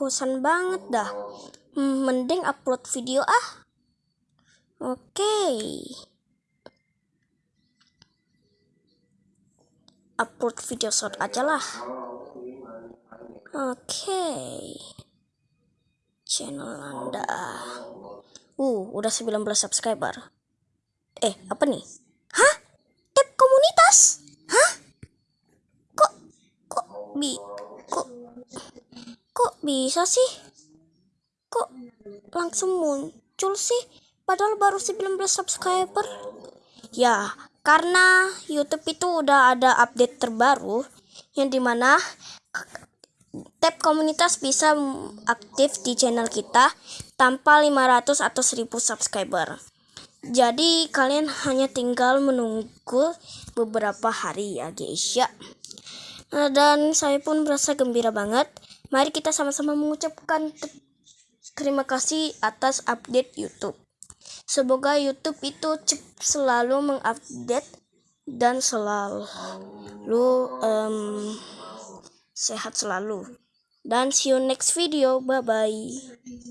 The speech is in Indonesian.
bosan banget dah. Hmm, mending upload video ah. Oke. Okay. Upload video short aja lah. Oke. Okay. Channel Anda. Uh, udah 19 subscriber. Eh, apa nih? Hah? Tab komunitas? Hah? Kok kok bi kok bisa sih? Kok langsung muncul sih? Padahal baru 19 subscriber. Ya, karena YouTube itu udah ada update terbaru yang di mana tab komunitas bisa aktif di channel kita tanpa 500 atau 1000 subscriber. Jadi kalian hanya tinggal menunggu beberapa hari ya guys ya. Dan saya pun merasa gembira banget. Mari kita sama-sama mengucapkan terima kasih atas update YouTube. Semoga YouTube itu selalu mengupdate dan selalu um, sehat selalu. Dan see you next video. Bye bye.